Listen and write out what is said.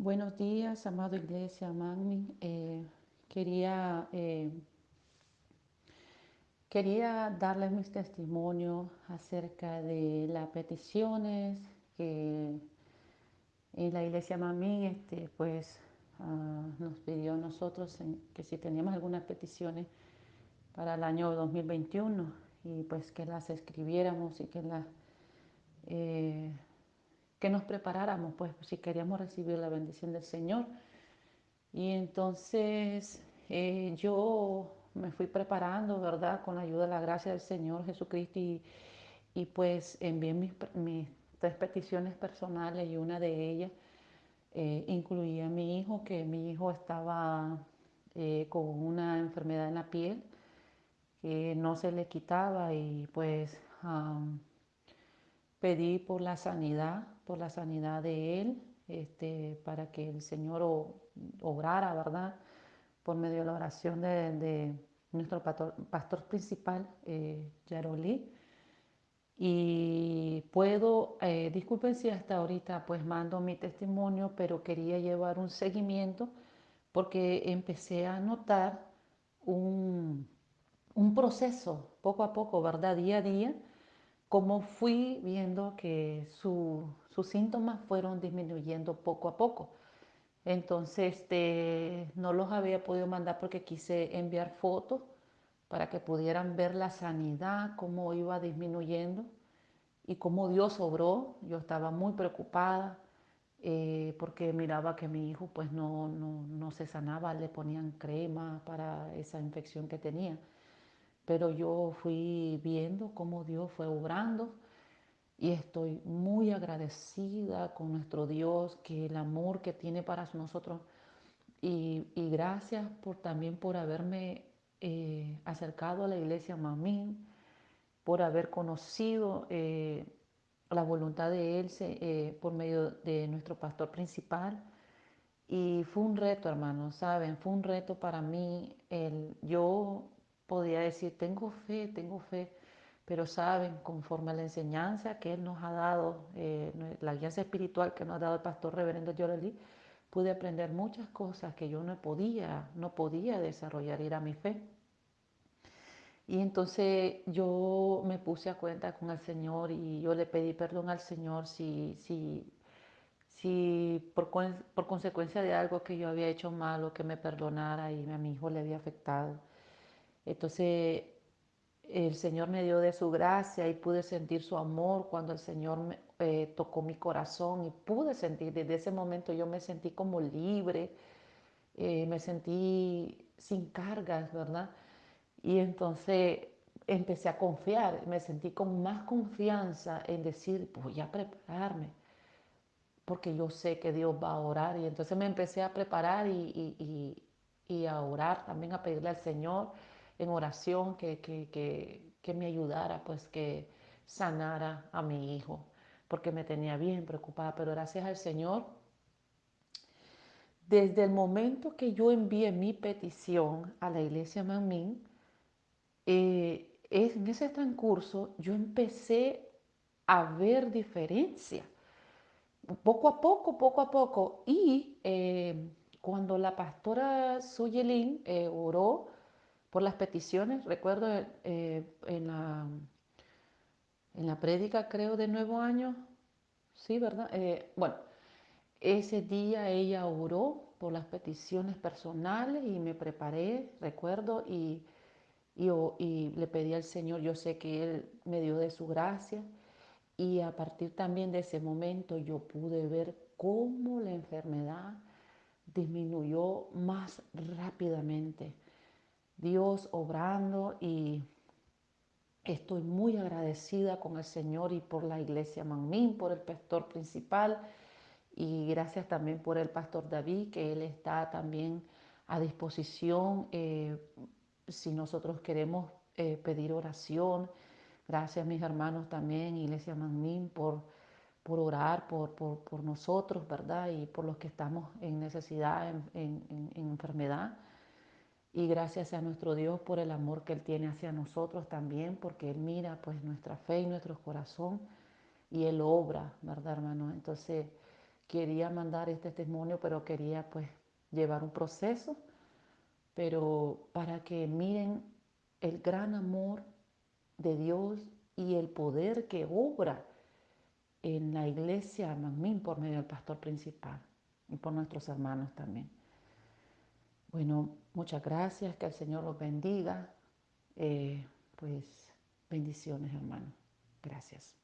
Buenos días, amado Iglesia Magni. Eh, quería, eh, quería darles mis testimonios acerca de las peticiones que en la Iglesia Magni este, pues, uh, nos pidió a nosotros que si teníamos algunas peticiones para el año 2021 y pues que las escribiéramos y que las... Eh, que nos preparáramos, pues, si queríamos recibir la bendición del Señor. Y entonces eh, yo me fui preparando, ¿verdad? Con la ayuda de la gracia del Señor Jesucristo y, y pues envié mis, mis, tres peticiones personales y una de ellas eh, incluía a mi hijo, que mi hijo estaba eh, con una enfermedad en la piel que no se le quitaba y pues um, pedí por la sanidad por la sanidad de él, este, para que el Señor obrara, ¿verdad? Por medio de la oración de, de nuestro pastor, pastor principal, eh. Y puedo, eh, disculpen si hasta ahorita pues mando mi testimonio, pero quería llevar un seguimiento porque empecé a notar un, un proceso poco a poco, ¿verdad? Día a día, como fui viendo que su, sus síntomas fueron disminuyendo poco a poco. Entonces, este, no los había podido mandar porque quise enviar fotos para que pudieran ver la sanidad, cómo iba disminuyendo y cómo Dios obró. Yo estaba muy preocupada eh, porque miraba que mi hijo pues no, no, no se sanaba, le ponían crema para esa infección que tenía. Pero yo fui viendo cómo Dios fue obrando y estoy muy agradecida con nuestro Dios, que el amor que tiene para nosotros. Y, y gracias por, también por haberme eh, acercado a la iglesia Mamín, por haber conocido eh, la voluntad de Él eh, por medio de nuestro pastor principal. Y fue un reto, hermanos, ¿saben? Fue un reto para mí. El, yo podía decir, tengo fe, tengo fe pero saben, conforme a la enseñanza que Él nos ha dado, eh, la guía espiritual que nos ha dado el pastor reverendo Yoreli, pude aprender muchas cosas que yo no podía, no podía desarrollar, era mi fe. Y entonces yo me puse a cuenta con el Señor y yo le pedí perdón al Señor si, si, si por, por consecuencia de algo que yo había hecho malo, que me perdonara y a mi hijo le había afectado. Entonces el Señor me dio de su gracia y pude sentir su amor cuando el Señor me, eh, tocó mi corazón y pude sentir, desde ese momento yo me sentí como libre, eh, me sentí sin cargas, ¿verdad? Y entonces empecé a confiar, me sentí con más confianza en decir, voy a prepararme, porque yo sé que Dios va a orar. Y entonces me empecé a preparar y, y, y, y a orar, también a pedirle al Señor en oración que, que, que, que me ayudara, pues que sanara a mi hijo, porque me tenía bien preocupada, pero gracias al Señor, desde el momento que yo envié mi petición a la iglesia Mamín, eh, en ese transcurso yo empecé a ver diferencia, poco a poco, poco a poco, y eh, cuando la pastora Suyelin eh, oró, por las peticiones. Recuerdo eh, en, la, en la prédica, creo, de Nuevo Año, sí, ¿verdad? Eh, bueno, ese día ella oró por las peticiones personales y me preparé, recuerdo, y, y, y le pedí al Señor, yo sé que Él me dio de su gracia, y a partir también de ese momento yo pude ver cómo la enfermedad disminuyó más rápidamente Dios obrando y estoy muy agradecida con el Señor y por la iglesia Manmín, por el pastor principal y gracias también por el pastor David, que él está también a disposición eh, si nosotros queremos eh, pedir oración. Gracias mis hermanos también, Iglesia Manmín, por, por orar por, por, por, nosotros, ¿verdad? Y por los que estamos en necesidad, en, en, en enfermedad. Y gracias a nuestro Dios por el amor que Él tiene hacia nosotros también, porque Él mira pues nuestra fe y nuestro corazón y Él obra, ¿verdad hermano? Entonces quería mandar este testimonio, pero quería pues llevar un proceso, pero para que miren el gran amor de Dios y el poder que obra en la iglesia Manmín por medio del pastor principal y por nuestros hermanos también. Bueno, muchas gracias, que el Señor los bendiga. Eh, pues bendiciones, hermano. Gracias.